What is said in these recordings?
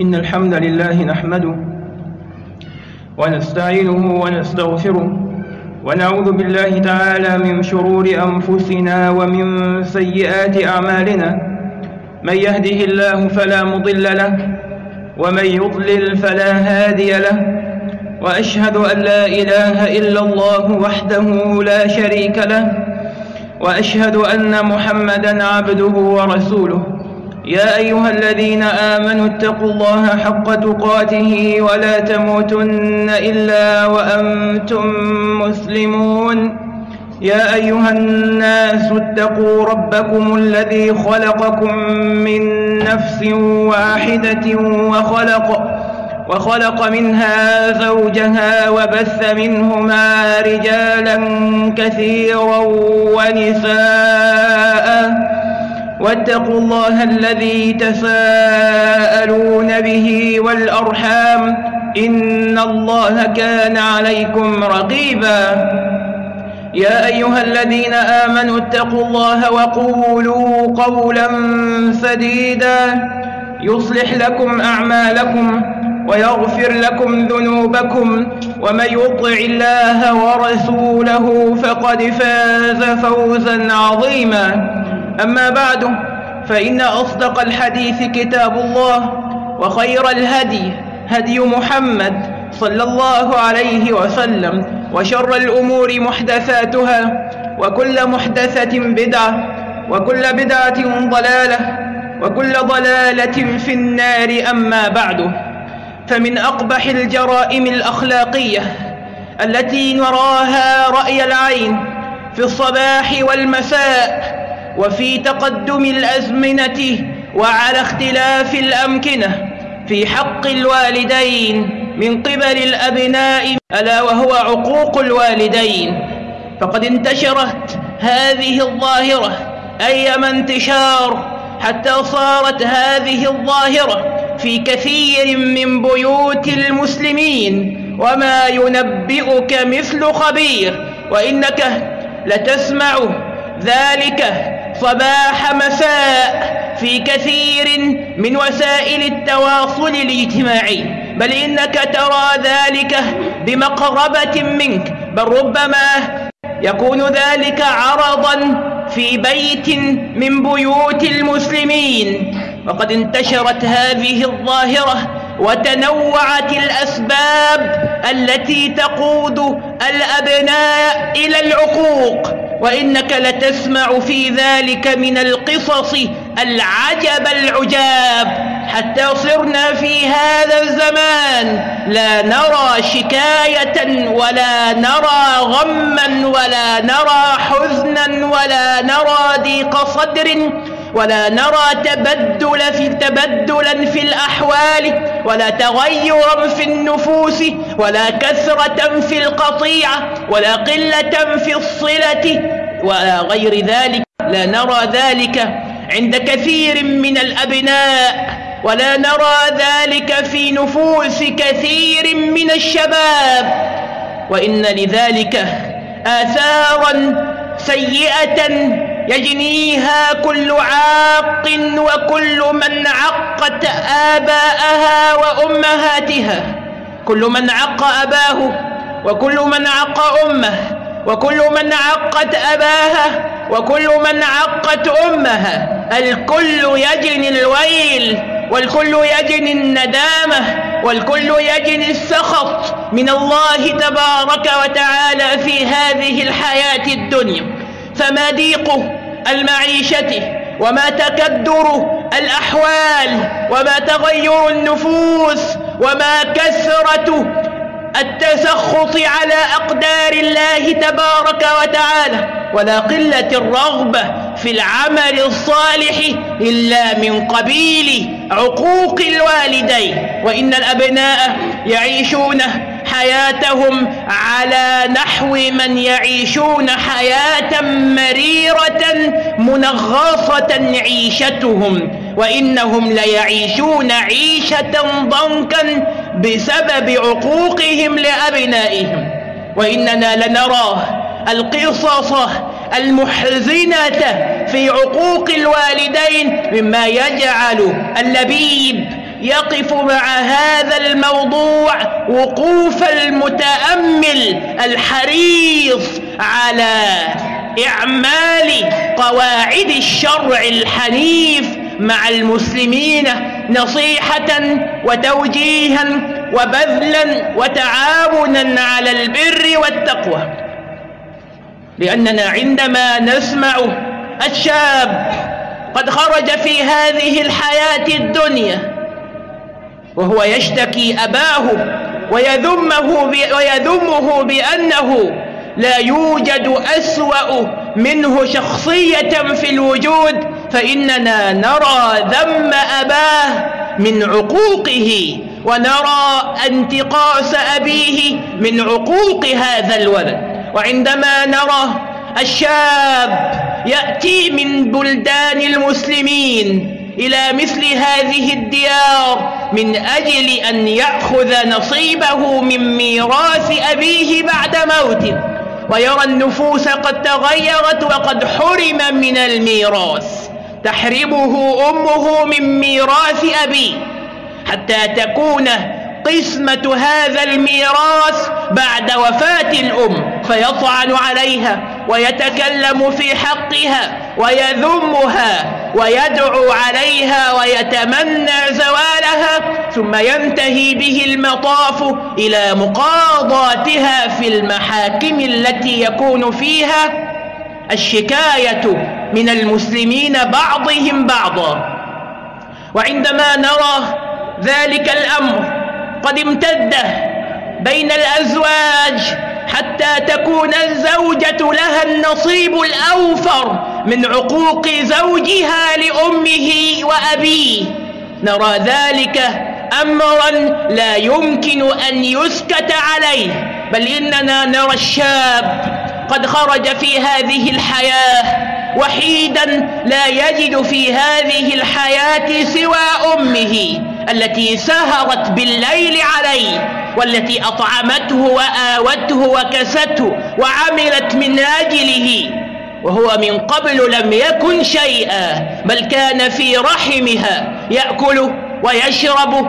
إن الحمد لله نحمده ونستعينه ونستغفره ونعوذ بالله تعالى من شرور أنفسنا ومن سيئات أعمالنا. من يهده الله فلا مضل له ومن يضلل فلا هادي له. وأشهد أن لا إله إلا الله وحده لا شريك له. وأشهد أن محمدا عبده ورسوله. يا أيها الذين آمنوا اتقوا الله حق تقاته ولا تموتن إلا وأنتم مسلمون. يا أيها الناس اتقوا ربكم الذي خلقكم من نفس واحدة وخلق وخلق منها زوجها وبث منهما رجالا كثيرا ونساء. واتقوا الله الذي تساءلون به والأرحام إن الله كان عليكم رقيبا. يا أيها الذين آمنوا اتقوا الله وقولوا قولا سديدا. يصلح لكم أعمالكم ويغفر لكم ذنوبكم ومن يطع الله ورسوله فقد فاز فوزا عظيما. أما بعد فإن أصدق الحديث كتاب الله وخير الهدي هدي محمد صلى الله عليه وسلم وشر الأمور محدثاتها وكل محدثة بدعة وكل بدعة ضلالة وكل ضلالة في النار أما بعد. فمن أقبح الجرائم الأخلاقية التي نراها رأي العين في الصباح والمساء وفي تقدم الأزمنة وعلى اختلاف الأمكنة في حق الوالدين من قبل الأبناء ألا وهو عقوق الوالدين. فقد انتشرت هذه الظاهرة أيما انتشار حتى صارت هذه الظاهرة في كثير من بيوت المسلمين. وما ينبئك مثل خبير وإنك لتسمع ذلك صباح مساء في كثير من وسائل التواصل الاجتماعي. بل إنك ترى ذلك بمقربة منك. بل ربما يكون ذلك عرضا في بيت من بيوت المسلمين. وقد انتشرت هذه الظاهرة وتنوعت الأسباب التي تقود الأبناء إلى العقوق وإنك لتسمع في ذلك من القصص العجب العجاب. حتى صرنا في هذا الزمان لا نرى شكاية ولا نرى غما ولا نرى حزنا ولا نرى ضيق صدر. ولا نرى تبدل في تبدلا في الأحوال ولا تغيرا في النفوس ولا كثرة في القطيعة ولا قلة في الصلة ولا غير ذلك لا نرى ذلك عند كثير من الأبناء ولا نرى ذلك في نفوس كثير من الشباب. وإن لذلك آثارا سيئة يجنيها كل عاق وكل من عقت آباءها وأمهاتها. كل من عق أباه وكل من عق أمه وكل من عقت أباها وكل من عقت أمها. الكل يجني الويل والكل يجني الندامة والكل يجني السخط من الله تبارك وتعالى في هذه الحياة الدنيا. فما ضيق المعيشة وما تكدر الأحوال وما تغير النفوس وما كثرة التسخط على أقدار الله تبارك وتعالى. ولا قلة الرغبة في العمل الصالح إلا من قبيل عقوق الوالدين. وإن الأبناء يعيشون حياتهم على نحو من يعيشون حياة مريرة منغصة عيشتهم وإنهم ليعيشون عيشة ضنكا بسبب عقوقهم لأبنائهم. وإننا لنرى القصص المحزنة في عقوق الوالدين مما يجعل اللبيب يقف مع هذا الموضوع وقوف المتأمل الحريص على إعمال قواعد الشرع الحنيف مع المسلمين نصيحة وتوجيها وبذلا وتعاونا على البر والتقوى. لأننا عندما نسمع الشاب قد خرج في هذه الحياة الدنيا وهو يشتكي أباه ويذمه, ويذمه بأنه لا يوجد أسوأ منه شخصية في الوجود فإننا نرى ذم أباه من عقوقه ونرى انتقاص أبيه من عقوق هذا الولد. وعندما نرى الشاب يأتي من بلدان المسلمين إلى مثل هذه الديار من أجل أن يأخذ نصيبه من ميراث أبيه بعد موته. ويرى النفوس قد تغيرت وقد حرم من الميراث. تحرمه أمه من ميراث أبيه. حتى تكون قسمة هذا الميراث بعد وفاة الأم. فيطعن عليها ويتكلم في حقها ويذمها ويدعو عليها ويتمنى زوالها ثم ينتهي به المطاف إلى مقاضاتها في المحاكم التي يكون فيها الشكاية من المسلمين بعضهم بعضا. وعندما نرى ذلك الأمر قد امتد بين الأزواج حتى تكون الزوجة لها النصيب الأوفر من عقوق زوجها لأمه وأبيه. نرى ذلك أمرا لا يمكن أن يسكت عليه بل إننا نرى الشاب قد خرج في هذه الحياة وحيدا لا يجد في هذه الحياة سوى أمه. التي سهرت بالليل عليه والتي أطعمته وآوته وكسته وعملت من أجله. وهو من قبل لم يكن شيئا بل كان في رحمها يأكل ويشرب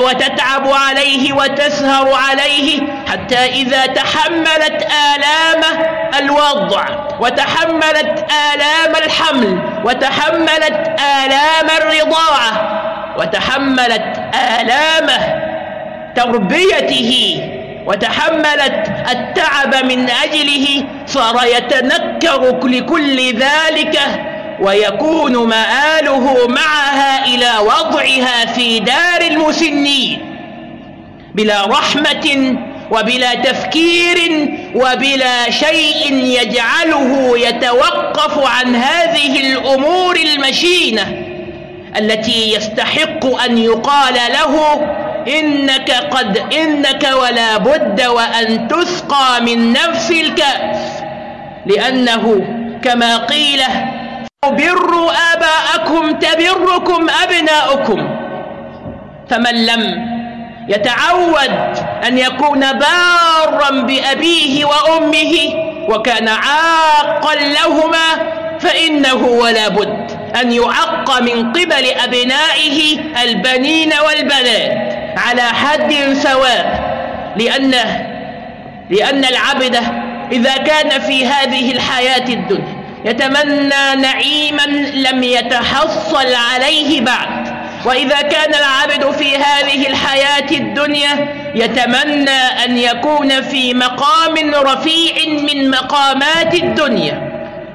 وتتعب عليه وتسهر عليه حتى إذا تحملت آلام الوضع وتحملت آلام الحمل وتحملت آلام الرضاعة. وتحملت آلام تربيته وتحملت التعب من أجله صار يتنكر لكل ذلك ويكون مآله معها إلى وضعها في دار المسنين. بلا رحمة وبلا تفكير وبلا شيء يجعله يتوقف عن هذه الأمور المشينة. التي يستحق أن يقال له إنك قد إنك ولا بد وأن تسقى من نفس الكأس. لأنه كما قيل بروا آباءكم تبركم أبناؤكم. فمن لم يتعود أن يكون بارا بأبيه وأمه وكان عاقا لهما فإنه ولا بد أن يعق من قبل أبنائه البنين والبنات على حد سواء لأنه لأن العبد إذا كان في هذه الحياة الدنيا يتمنى نعيما لم يتحصل عليه بعد وإذا كان العبد في هذه الحياة الدنيا يتمنى أن يكون في مقام رفيع من مقامات الدنيا.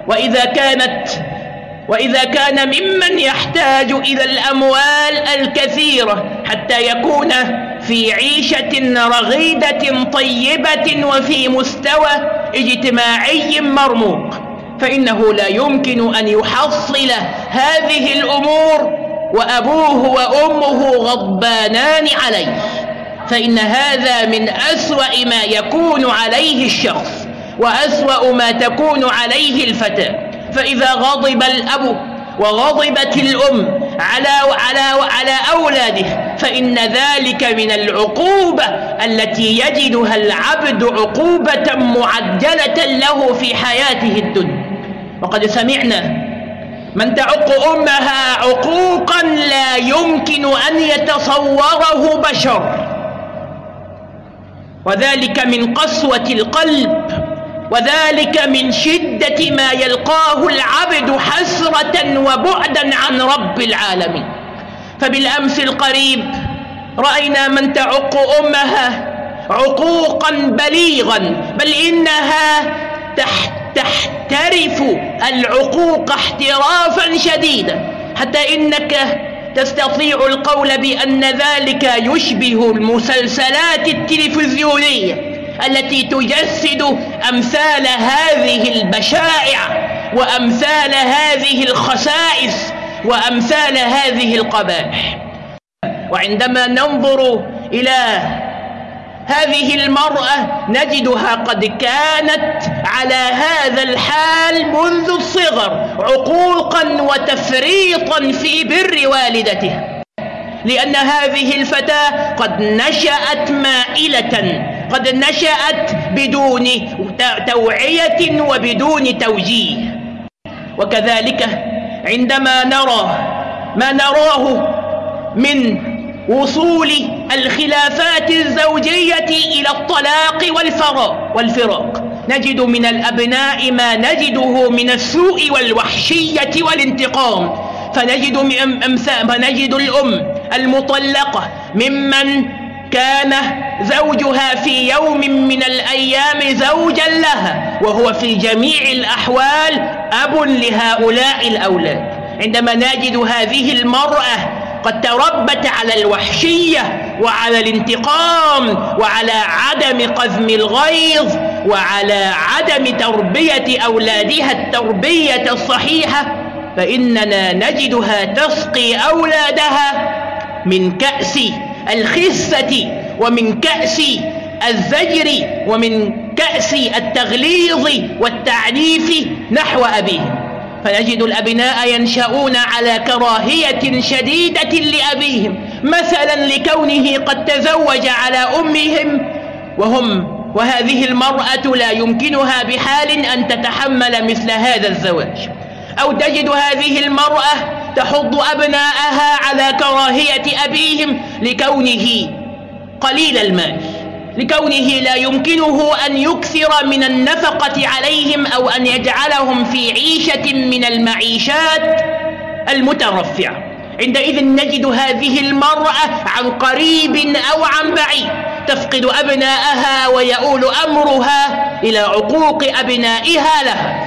وإذا كانت وإذا كان ممن يحتاج إلى الأموال الكثيرة حتى يكون في عيشة رغيدة طيبة وفي مستوى اجتماعي مرموق فإنه لا يمكن أن يحصل هذه الأمور وأبوه وأمه غضبانان عليه فإن هذا من أسوأ ما يكون عليه الشخص. وأسوأ ما تكون عليه الفتى. فإذا غضب الأب وغضبت الأم على على على أولاده فإن ذلك من العقوبة التي يجدها العبد عقوبة معجلة له في حياته الدنيا. وقد سمعنا من تعق أمها عقوقا لا يمكن أن يتصوره بشر. وذلك من قسوة القلب. وذلك من شدة ما يلقاه العبد حسرة وبعدا عن رب العالمين. فبالأمس القريب رأينا من تعق أمها عقوقا بليغا بل إنها تحترف العقوق احترافا شديدا حتى إنك تستطيع القول بأن ذلك يشبه المسلسلات التلفزيونية. التي تجسد أمثال هذه البشائع وأمثال هذه الخسائس وأمثال هذه القبائح. وعندما ننظر إلى هذه المرأة نجدها قد كانت على هذا الحال منذ الصغر عقوقا وتفريطا في بر والدتها لأن هذه الفتاة قد نشأت مائلة قد نشأت بدون توعية وبدون توجيه. وكذلك عندما نرى ما نراه من وصول الخلافات الزوجية إلى الطلاق والفراق والفراق نجد من الأبناء ما نجده من السوء والوحشية والانتقام. فنجد, فنجد الأم المطلقة ممن كان زوجها في يوم من الأيام زوجا لها وهو في جميع الأحوال أب لهؤلاء الأولاد. عندما نجد هذه المرأة قد تربت على الوحشية وعلى الانتقام وعلى عدم قذم الغيظ وعلى عدم تربية أولادها التربية الصحيحة فإننا نجدها تسقي أولادها من كأس الخسة ومن كأس الزجر ومن كأس التغليظ والتعنيف نحو أبيهم فنجد الأبناء ينشأون على كراهية شديدة لأبيهم مثلا لكونه قد تزوج على أمهم وهم وهذه المرأة لا يمكنها بحال أن تتحمل مثل هذا الزواج. أو تجد هذه المرأة تحض أبناءها على كراهية أبيهم لكونه قليل المال لكونه لا يمكنه أن يكثر من النفقة عليهم أو أن يجعلهم في عيشة من المعيشات المترفعة. عندئذ نجد هذه المرأة عن قريب أو عن بعيد تفقد أبناءها ويؤول أمرها إلى عقوق أبنائها لها.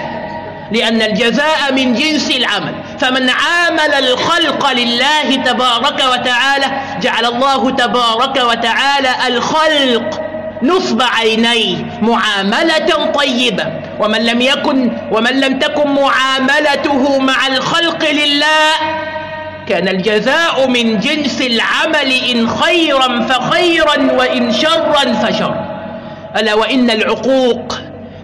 لأن الجزاء من جنس العمل. فمن عامل الخلق لله تبارك وتعالى جعل الله تبارك وتعالى الخلق نصب عينيه معاملة طيبة. ومن لم يكن ومن لم تكن معاملته مع الخلق لله كان الجزاء من جنس العمل إن خيرا فخيرا وإن شرا فشر ألا وإن العقوق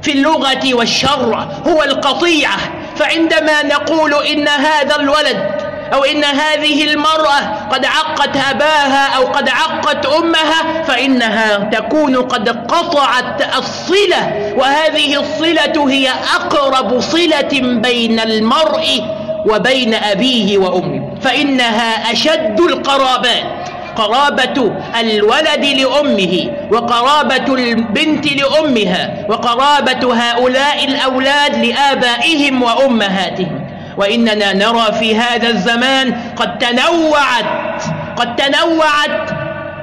في اللغة والشر هو القطيعة. فعندما نقول إن هذا الولد أو إن هذه المرأة قد عقت أباها أو قد عقت أمها فإنها تكون قد قطعت الصلة وهذه الصلة هي أقرب صلة بين المرء وبين أبيه وأمه فإنها أشد القرابات. قرابة الولد لأمه وقرابة البنت لأمها وقرابة هؤلاء الأولاد لآبائهم وأمهاتهم. وإننا نرى في هذا الزمان قد تنوعت قد تنوعت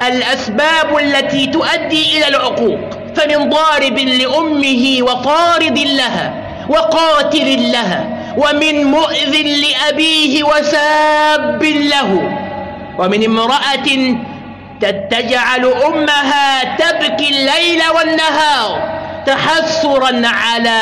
الأسباب التي تؤدي إلى العقوق. فمن ضارب لأمه وطارد لها وقاتل لها ومن مؤذ لأبيه وساب له. ومن امرأة تجعل أمها تبكي الليل والنهار تحسرا على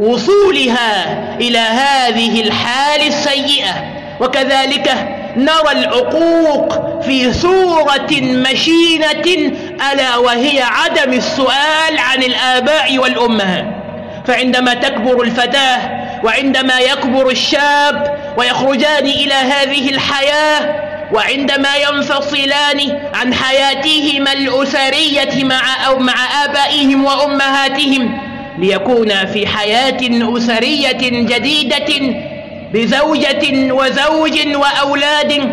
وصولها إلى هذه الحال السيئة. وكذلك نرى العقوق في صورة مشينة ألا وهي عدم السؤال عن الآباء والأمهات. فعندما تكبر الفتاة وعندما يكبر الشاب ويخرجان إلى هذه الحياة وعندما ينفصلان عن حياتهما الأسرية مع أو مع آبائهم وأمهاتهم ليكونا في حياة أسرية جديدة بزوجة وزوج وأولاد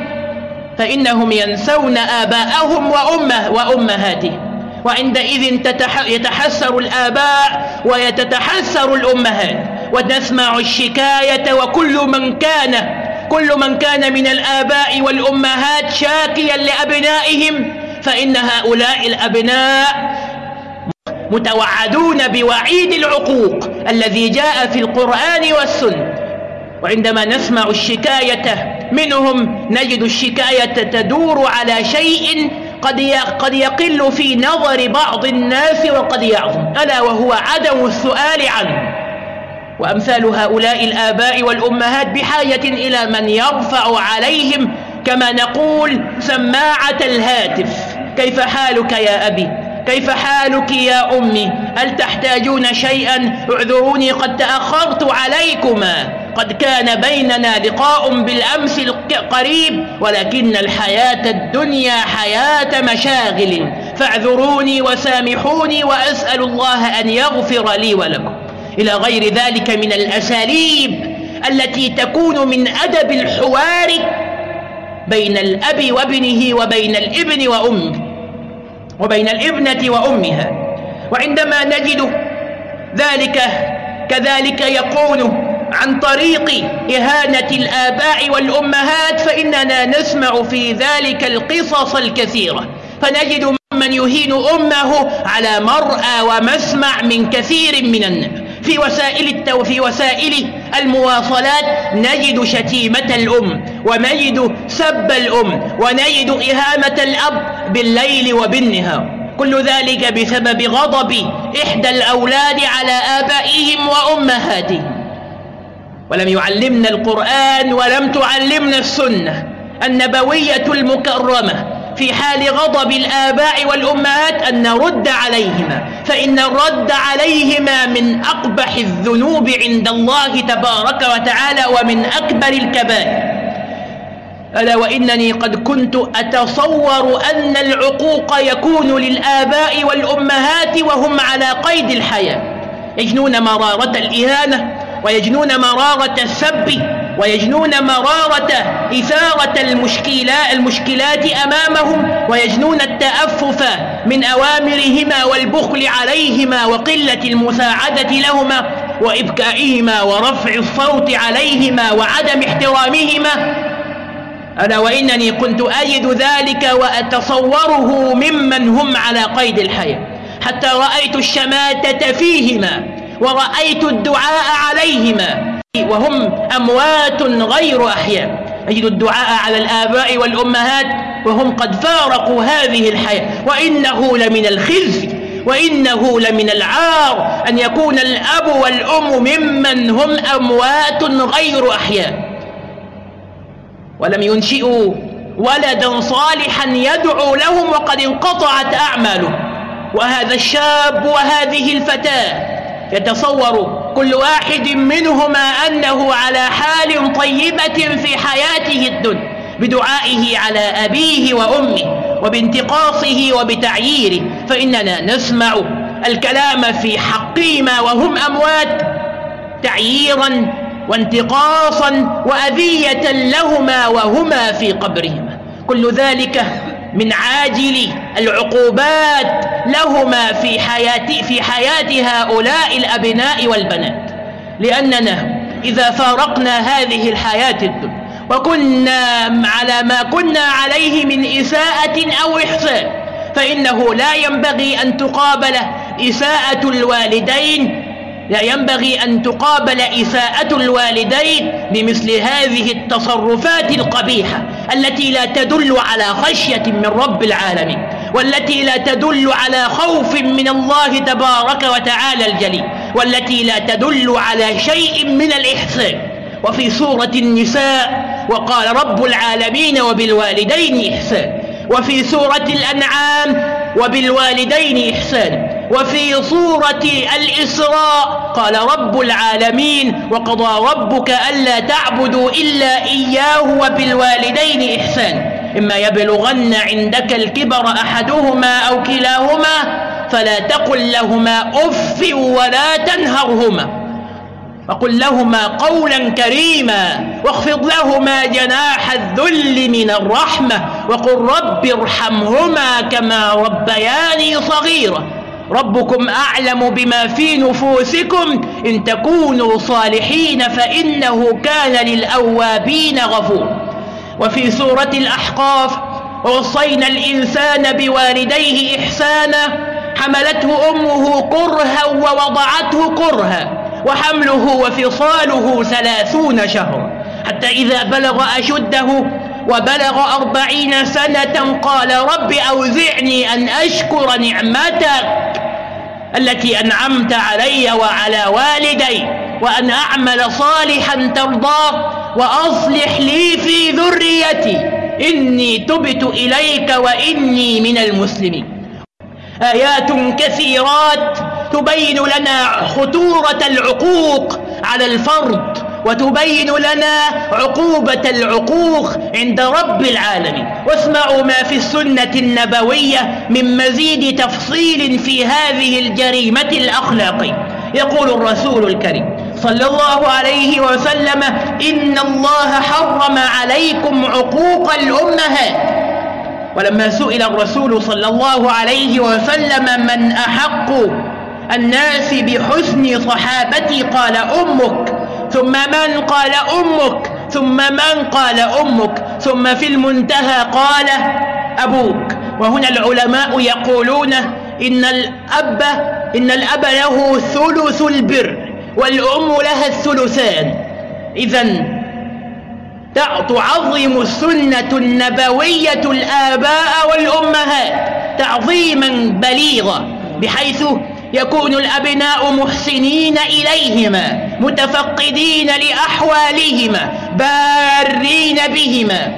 فإنهم ينسون آباءهم وأمه وأمهاتهم وعندئذ يتحسر الآباء ويتتحسر الأمهات ونسمع الشكاية وكل من كان كل من كان من الآباء والأمهات شاكيا لأبنائهم فإن هؤلاء الأبناء متوعدون بوعيد العقوق الذي جاء في القرآن والسنة. وعندما نسمع الشكاية منهم نجد الشكاية تدور على شيء قد قد يقل في نظر بعض الناس وقد يعظم. ألا وهو عدم السؤال عنه. وأمثال هؤلاء الآباء والأمهات بحاجة إلى من يرفع عليهم كما نقول سماعة الهاتف. كيف حالك يا أبي؟ كيف حالك يا أمي؟ هل تحتاجون شيئا؟ اعذروني قد تأخرت عليكما. قد كان بيننا لقاء بالأمس القريب ولكن الحياة الدنيا حياة مشاغل. فاعذروني وسامحوني وأسأل الله أن يغفر لي ولكم. إلى غير ذلك من الأساليب التي تكون من أدب الحوار بين الأب وابنه وبين الابن وأمه وبين الابنة وأمها. وعندما نجد ذلك كذلك يكون عن طريق إهانة الآباء والأمهات فإننا نسمع في ذلك القصص الكثيرة. فنجد من يهين أمه على مرأى ومسمع من كثير من الناس. في وسائل التو في وسائل المواصلات نجد شتيمة الأم ونجد سب الأم ونجد إهانة الأب بالليل وبالنهار. كل ذلك بسبب غضب إحدى الأولاد على آبائهم وأمهاتهم. ولم يعلمنا القرآن ولم تعلمنا السنة. النبوية المكرمة في حال غضب الآباء والأمهات أن نرد عليهما فإن الرد عليهما من أقبح الذنوب عند الله تبارك وتعالى ومن أكبر الكبائر. ألا وإنني قد كنت أتصور أن العقوق يكون للآباء والأمهات وهم على قيد الحياة. يجنون مرارة الإهانة ويجنون مرارة السب. ويجنون مرارة إثارة المشكلات, المشكلات أمامهم ويجنون التأفف من أوامرهما والبخل عليهما وقلة المساعدة لهما وإبكائهما ورفع الصوت عليهما وعدم احترامهما. ألا وإنني كنت أجد ذلك وأتصوره ممن هم على قيد الحياة. حتى رأيت الشماتة فيهما ورأيت الدعاء عليهما وهم أموات غير أحياء. أجد الدعاء على الآباء والأمهات وهم قد فارقوا هذه الحياة. وإنه لمن الخزي وإنه لمن العار أن يكون الأب والأم ممن هم أموات غير أحياء. ولم ينشئوا ولدا صالحا يدعو لهم وقد انقطعت أعماله وهذا الشاب وهذه الفتاة يتصور كل واحد منهما أنه على حال طيبة في حياته الدنيا بدعائه على أبيه وأمه وبانتقاصه وبتعييره. فإننا نسمع الكلام في حقهما وهم أموات تعييرا وانتقاصا وأذية لهما وهما في قبرهما. كل ذلك من عاجل العقوبات لهما في حياة, في حياة هؤلاء الأبناء والبنات. لأننا إذا فارقنا هذه الحياة الدنيا وكنا على ما كنا عليه من إساءة أو إحسان فإنه لا ينبغي أن تقابل إساءة الوالدين لا ينبغي أن تقابل إساءة الوالدين بمثل هذه التصرفات القبيحة التي لا تدل على خشية من رب العالمين. والتي لا تدل على خوف من الله تبارك وتعالى الجليل والتي لا تدل على شيء من الإحسان. وفي سورة النساء وقال رب العالمين وبالوالدين إحسان. وفي سورة الأنعام وبالوالدين إحسانا وفي سورة الإسراء قال رب العالمين وقضى ربك ألا تعبدوا إلا إياه وبالوالدين إحسانا إما يبلغن عندك الكبر أحدهما أو كلاهما فلا تقل لهما أف ولا تنهرهما وقل لهما قولا كريما واخفض لهما جناح الذل من الرحمة وقل رب ارحمهما كما ربياني صغيرا ربكم أعلم بما في نفوسكم إن تكونوا صالحين فإنه كان للأوابين غفور وفي سورة الأحقاف ووصينا الإنسان بوالديه إحسانا حملته أمه كرها ووضعته كرها وحمله وفصاله ثلاثون شهرا حتى إذا بلغ أشده وبلغ أربعين سنة قال رب أوزعني أن أشكر نعمتك التي أنعمت علي وعلى والدي وأن أعمل صالحا ترضاه وأصلح لي في ذريتي. إني تبت إليك وإني من المسلمين. آيات كثيرات تبين لنا خطورة العقوق على الفرد وتبين لنا عقوبة العقوق عند رب العالمين. واسمعوا ما في السنة النبوية من مزيد تفصيل في هذه الجريمة الأخلاقية. يقول الرسول الكريم صلى الله عليه وسلم إن الله حرم عليكم عقوق الأمهات ولما سئل الرسول صلى الله عليه وسلم من أحق الناس بحسن صحابتي قال أمك. ثم من قال أمك؟ ثم من قال أمك؟ ثم في المنتهى قال أبوك. وهنا العلماء يقولون إن الأب إن الأب له ثلث البر. والأم لها الثلثان. إذا تعظم السنة النبوية الآباء والأمهات تعظيما بليغا بحيث يكون الأبناء محسنين إليهما متفقدين لأحوالهما بارين بهما.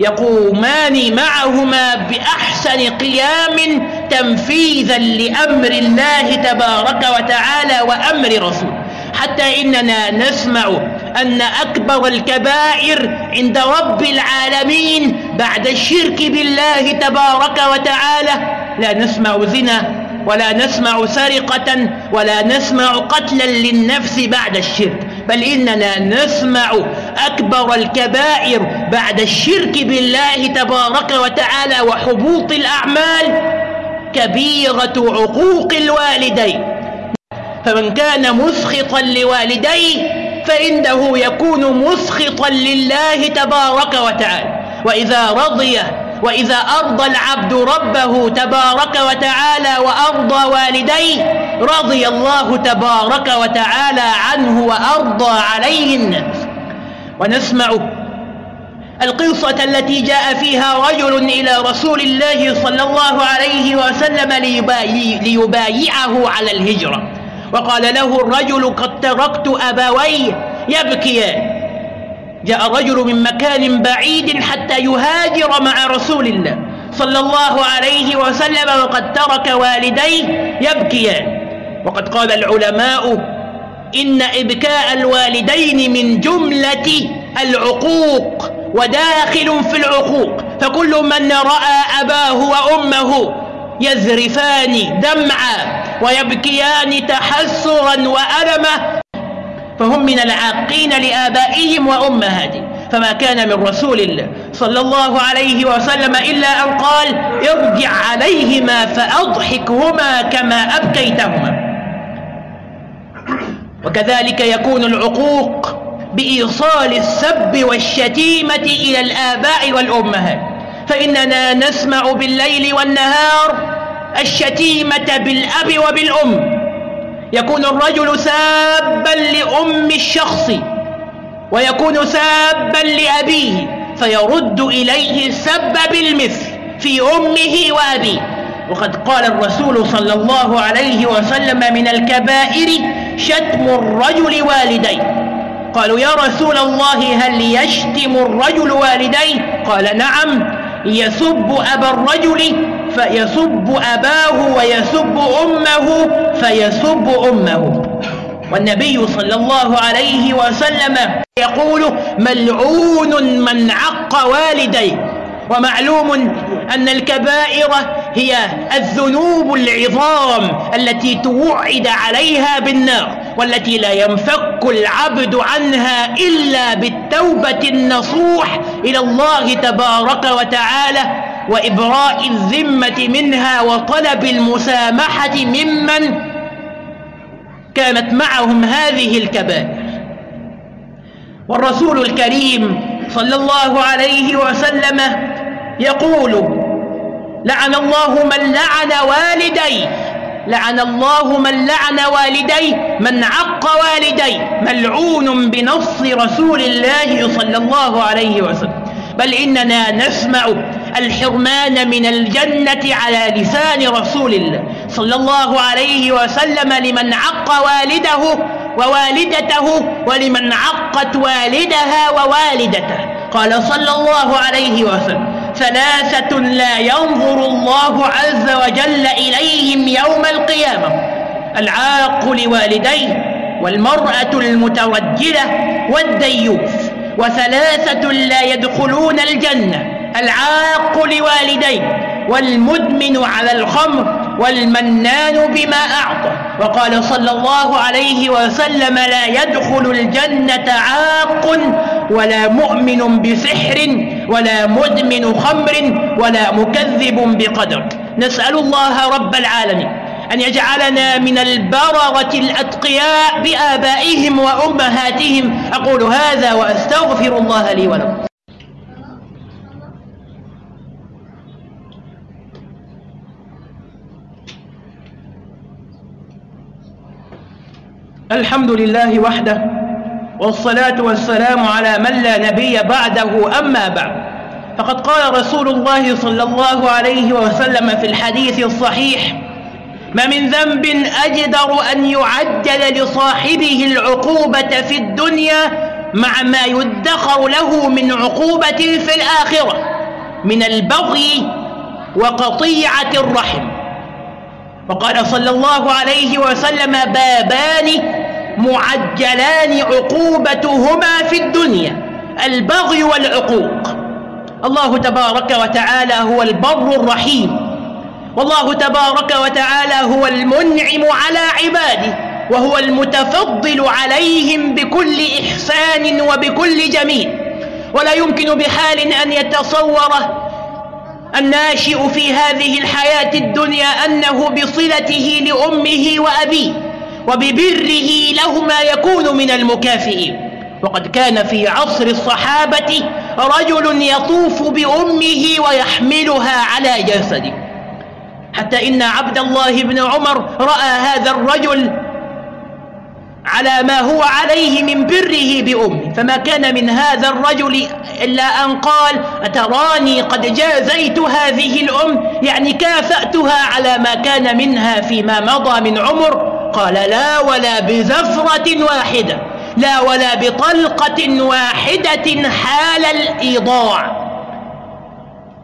يقومان معهما بأحسن قيام تنفيذا لأمر الله تبارك وتعالى وأمر رسوله حتى إننا نسمع أن أكبر الكبائر عند رب العالمين بعد الشرك بالله تبارك وتعالى. لا نسمع زنا ولا نسمع سرقة ولا نسمع قتلا للنفس بعد الشرك. بل إننا نسمع أكبر الكبائر بعد الشرك بالله تبارك وتعالى وحبوط الأعمال كبيرة عقوق الوالدين. فمن كان مسخطا لوالديه فإنه يكون مسخطا لله تبارك وتعالى. وإذا رضي وإذا أرضى العبد ربه تبارك وتعالى وأرضى والديه رضي الله تبارك وتعالى عنه وأرضى عليه الناس ونسمع القصة التي جاء فيها رجل إلى رسول الله صلى الله عليه وسلم ليبايعه على الهجرة. وقال له الرجل قد تركت أبوي يبكيان جاء رجل من مكان بعيد حتى يهاجر مع رسول الله صلى الله عليه وسلم وقد ترك والديه يبكيان وقد قال العلماء إن إبكاء الوالدين من جملة العقوق. وداخل في العقوق. فكل من رأى أباه وأمه يذرفان دمعا ويبكيان تحسرا وألما فهم من العاقين لآبائهم وأمهاتهم. فما كان من رسول الله صلى الله عليه وسلم إلا أن قال ارجع عليهما فأضحكهما كما أبكيتهما. وكذلك يكون العقوق بإيصال السب والشتيمة إلى الآباء والأمهات. فإننا نسمع بالليل والنهار الشتيمة بالأب وبالأم. يكون الرجل سابا لأم الشخص ويكون سابا لأبيه فيرد إليه السب بالمثل في أمه وأبيه. وقد قال الرسول صلى الله عليه وسلم من الكبائر شتم الرجل والديه. قالوا يا رسول الله هل يشتم الرجل والديه? قال نعم يسب أبا الرجل فيسب أباه ويسب أمه فيسب أمه. والنبي صلى الله عليه وسلم يقول ملعون من عق والديه. ومعلوم أن الكبائر هي الذنوب العظام التي توعد عليها بالنار. والتي لا ينفك العبد عنها إلا بالتوبة النصوح إلى الله تبارك وتعالى وإبراء الذمة منها وطلب المسامحة ممن كانت معهم هذه الكبائر. والرسول الكريم صلى الله عليه وسلم يقول لعن الله من لعن والديه لعن الله من لعن والديه من عق والديه ملعون بنص رسول الله صلى الله عليه وسلم. بل إننا نسمع الحرمان من الجنة على لسان رسول الله صلى الله عليه وسلم لمن عق والده ووالدته ولمن عقت والدها ووالدته. قال صلى الله عليه وسلم ثلاثة لا ينظر الله عز وجل إليهم يوم القيامة. العاق لوالديه والمرأة المترجلة والديوث وثلاثة لا يدخلون الجنة. العاق لوالديه والمدمن على الخمر والمنان بما أعطى. وقال صلى الله عليه وسلم لا يدخل الجنة عاق ولا مؤمن بسحر ولا مدمن خمر ولا مكذب بقدر. نسأل الله رب العالمين أن يجعلنا من البررة الأتقياء بآبائهم وأمهاتهم. أقول هذا وأستغفر الله لي ولكم. الحمد لله وحده والصلاة والسلام على من لا نبي بعده أما بعد. فقد قال رسول الله صلى الله عليه وسلم في الحديث الصحيح ما من ذنب أجدر أن يعجل لصاحبه العقوبة في الدنيا مع ما يدخر له من عقوبة في الآخرة من البغي وقطيعة الرحم. وقال صلى الله عليه وسلم بابان معجلان عقوبتهما في الدنيا البغي والعقوق. الله تبارك وتعالى هو البر الرحيم. والله تبارك وتعالى هو المنعم على عباده وهو المتفضل عليهم بكل إحسان وبكل جميل. ولا يمكن بحال أن يتصور الناشئ في هذه الحياة الدنيا أنه بصلته لأمه وأبيه. وببره لهما يكون من المكافئين. وقد كان في عصر الصحابة رجل يطوف بأمه ويحملها على جسده. حتى إن عبد الله بن عمر رأى هذا الرجل على ما هو عليه من بره بأمه. فما كان من هذا الرجل إلا أن قال أتراني قد جازيت هذه الأم؟ يعني كافأتها على ما كان منها فيما مضى من عمر. قال لا ولا بزفرة واحدة لا ولا بطلقة واحدة حال الإيضاع.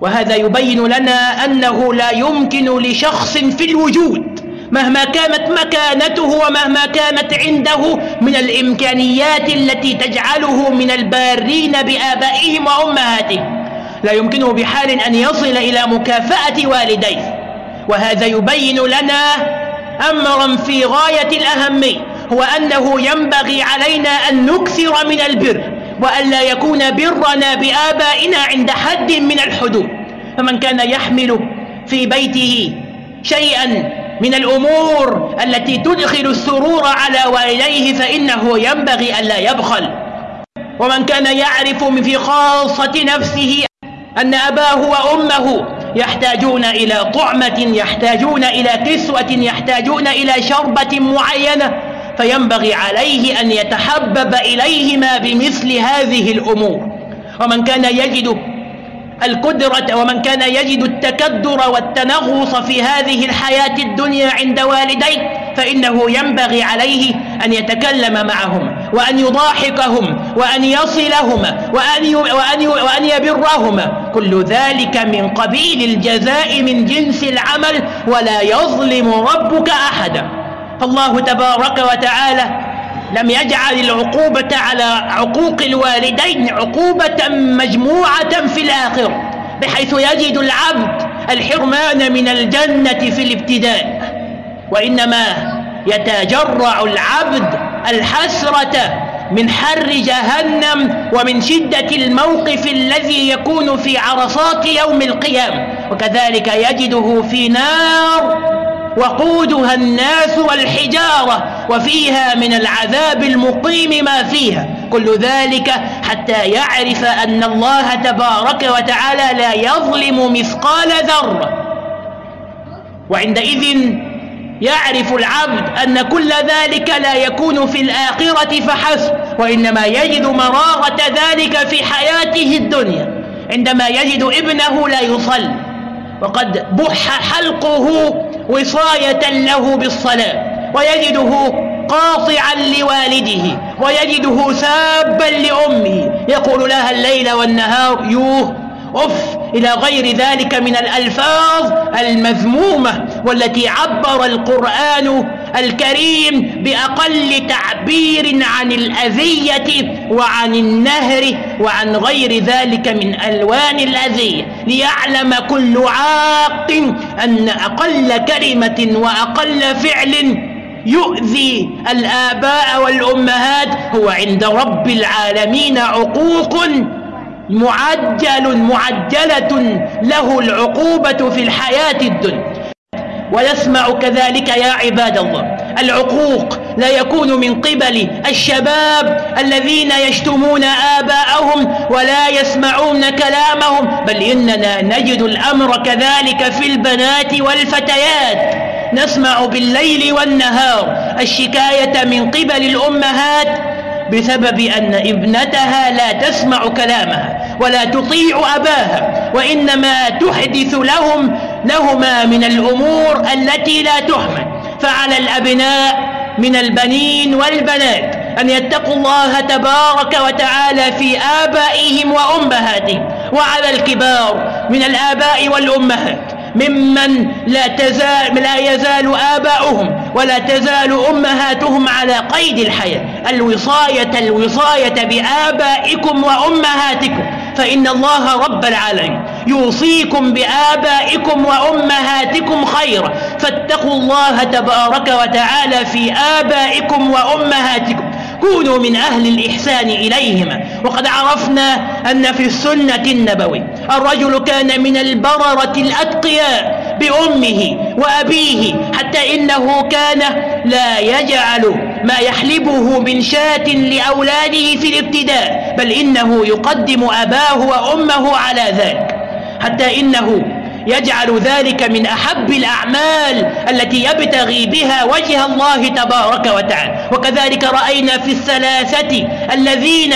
وهذا يبين لنا أنه لا يمكن لشخص في الوجود مهما كانت مكانته ومهما كانت عنده من الإمكانيات التي تجعله من البارين بآبائهم وأمهاتهم. لا يمكنه بحال أن يصل إلى مكافأة والديه. وهذا يبين لنا أمرا في غاية الأهمية هو أنه ينبغي علينا أن نكثر من البر وأن لا يكون برنا بآبائنا عند حد من الحدود. فمن كان يحمل في بيته شيئا من الأمور التي تدخل السرور على والديه فإنه ينبغي ألا يبخل. ومن كان يعرف في خاصة نفسه أن أباه وأمه يحتاجون إلى طعمة يحتاجون إلى كسوة يحتاجون إلى شربة معينة فينبغي عليه أن يتحبب إليهما بمثل هذه الأمور. ومن كان يجد القدرة ومن كان يجد التكدر والتنغص في هذه الحياة الدنيا عند والديه فإنه ينبغي عليه أن يتكلم معهم وأن يضاحكهم وأن يصلهما وأن, وأن, وأن يبرهما كل ذلك من قبيل الجزاء من جنس العمل ولا يظلم ربك أحدا. فالله تبارك وتعالى لم يجعل العقوبة على عقوق الوالدين عقوبة مجموعة في الآخرة بحيث يجد العبد الحرمان من الجنة في الابتداء. وإنما يتجرع العبد الحسرة من حر جهنم ومن شدة الموقف الذي يكون في عرصات يوم القيامة. وكذلك يجده في نار وقودها الناس والحجارة وفيها من العذاب المقيم ما فيها. كل ذلك حتى يعرف أن الله تبارك وتعالى لا يظلم مثقال ذرة. وعندئذ يعرف العبد أن كل ذلك لا يكون في الآخرة فحسب وإنما يجد مرارة ذلك في حياته الدنيا. عندما يجد ابنه لا يصلي. وقد بح حلقه وصاية له بالصلاة. ويجده قاطعا لوالده. ويجده سابا لأمه. يقول لها الليل والنهار يوه أف إلى غير ذلك من الألفاظ المذمومة والتي عبر القرآن الكريم بأقل تعبير عن الأذية وعن النهر وعن غير ذلك من ألوان الأذية. ليعلم كل عاق أن أقل كلمة وأقل فعل يؤذي الآباء والأمهات. هو عند رب العالمين عقوق معجل معجلة له العقوبة في الحياة الدنيا. ويسمع كذلك يا عباد الله العقوق لا يكون من قبل الشباب الذين يشتمون آباءهم ولا يسمعون كلامهم بل إننا نجد الأمر كذلك في البنات والفتيات. نسمع بالليل والنهار الشكاية من قبل الأمهات بسبب أن ابنتها لا تسمع كلامها ولا تطيع أباها وإنما تحدث لهم لهما من الأمور التي لا تحمل. فعلى الأبناء من البنين والبنات أن يتقوا الله تبارك وتعالى في آبائهم وأمهاتهم وعلى الكبار من الآباء والأمهات ممن لا, تزال لا يزال آباؤهم ولا تزال أمهاتهم على قيد الحياة. الوصاية الوصاية بآبائكم وأمهاتكم. فإن الله رب العالمين يوصيكم بآبائكم وأمهاتكم خيرا. فاتقوا الله تبارك وتعالى في آبائكم وأمهاتكم. كونوا من أهل الإحسان إليهما. وقد عرفنا أن في السنة النبوي الرجل كان من البررة الأتقياء. بأمه وأبيه حتى إنه كان لا يجعل ما يحلبه من شاة لأولاده في الابتداء بل إنه يقدم أباه وأمه على ذلك. حتى إنه يجعل ذلك من أحب الأعمال التي يبتغي بها وجه الله تبارك وتعالى. وكذلك رأينا في الثلاثة الذين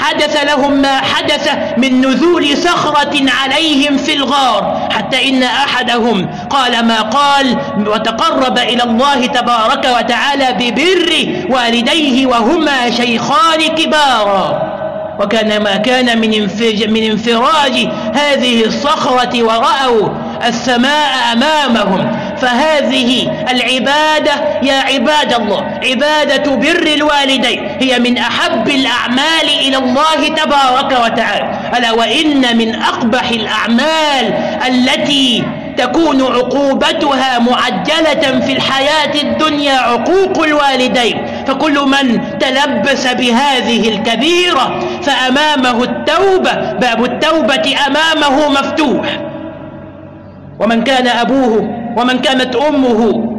حدث لهم ما حدث من نزول صخرة عليهم في الغار حتى إن أحدهم قال ما قال وتقرب إلى الله تبارك وتعالى ببر والديه وهما شيخان كبارا. وكان ما كان من من انفراج هذه الصخرة ورأوا السماء أمامهم. فهذه العبادة يا عباد الله عبادة بر الوالدين هي من أحب الأعمال إلى الله تبارك وتعالى. ألا وإن من أقبح الأعمال التي تكون عقوبتها معجلة في الحياة الدنيا عقوق الوالدين. فكل من تلبس بهذه الكبيرة فأمامه التوبة باب التوبة أمامه مفتوح. ومن كان أبوه ومن كانت أمه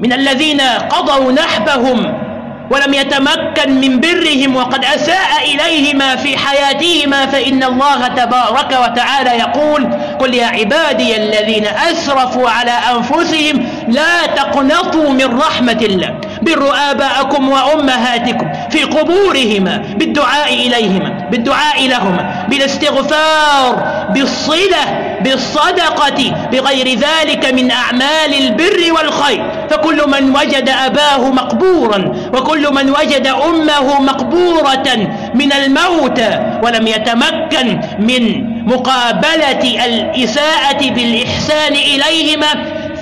من الذين قضوا نحبهم ولم يتمكن من برهم وقد أساء إليهما في حياتهما فإن الله تبارك وتعالى يقول قل يا عبادي الذين أسرفوا على أنفسهم لا تقنطوا من رحمة الله بروا آباءكم وأمهاتكم في قبورهما بالدعاء إليهما بالدعاء لهما بالاستغفار بالصلة بالصدقة بغير ذلك من أعمال البر والخير. فكل من وجد أباه مقبورا وكل من وجد أمه مقبورة من الموتى ولم يتمكن من مقابلة الإساءة بالإحسان إليهما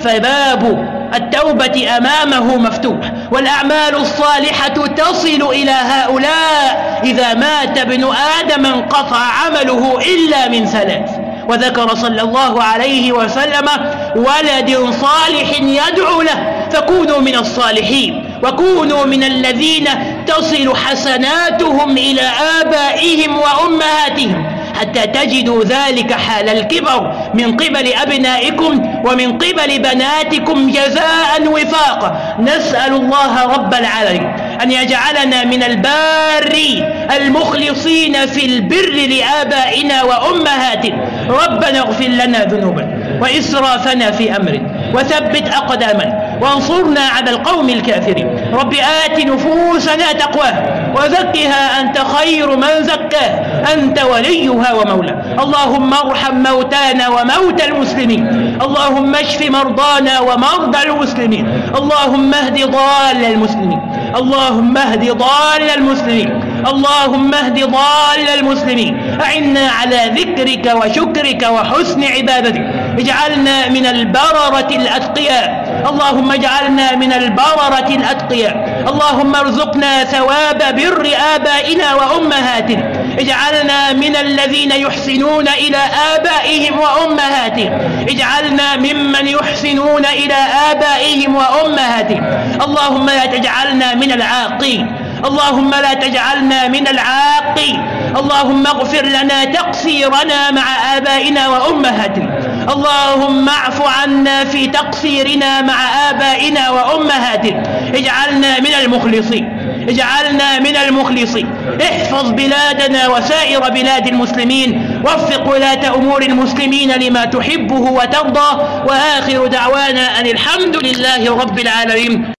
فباب التوبة أمامه مفتوح والأعمال الصالحة تصل إلى هؤلاء إذا مات ابن آدم انقطع عمله إلا من ثلاث وذكر صلى الله عليه وسلم ولد صالح يدعو له فكونوا من الصالحين وكونوا من الذين تصل حسناتهم إلى آبائهم وأمهاتهم. حتى تجدوا ذلك حال الكبر من قبل أبنائكم ومن قبل بناتكم جزاء وفاقا نسأل الله رب العالمين أن يجعلنا من الباري المخلصين في البر لآبائنا وأمهاتنا. ربنا اغفر لنا ذنوبنا وإسرافنا في أمرنا. وثبت أقدامنا وانصرنا على القوم الكافرين. رب آت نفوسنا تقواها وزكها أنت خير من زكاها أنت وليها ومولاها اللهم ارحم موتانا وموتى المسلمين. اللهم اشف مرضانا ومرضى المسلمين. اللهم اهد ضال المسلمين. اللهم اهد ضال المسلمين. اللهم اهد ضال المسلمين. أعنا على ذكرك وشكرك وحسن عبادتك. اجعلنا من البررة الأتقياء. اللهم اجعلنا من البررة الأتقياء. اللهم ارزقنا ثواب بر آبائنا وأمهاتنا. اجعلنا من الذين يحسنون إلى آبائهم وأمهاتهم. اجعلنا ممن يحسنون إلى آبائهم وأمهاتهم. اللهم لا تجعلنا من العاقين. اللهم لا تجعلنا من العاقين. اللهم اغفر لنا تقصيرنا مع آبائنا وأمهاتنا. اللهم اعف عنا في تقصيرنا مع آبائنا وأمهاتنا. اجعلنا من المخلصين. اجعلنا من المخلصين. احفظ بلادنا وسائر بلاد المسلمين. وفق ولاة أمور المسلمين لما تحبه وترضى. وآخر دعوانا أن الحمد لله رب العالمين.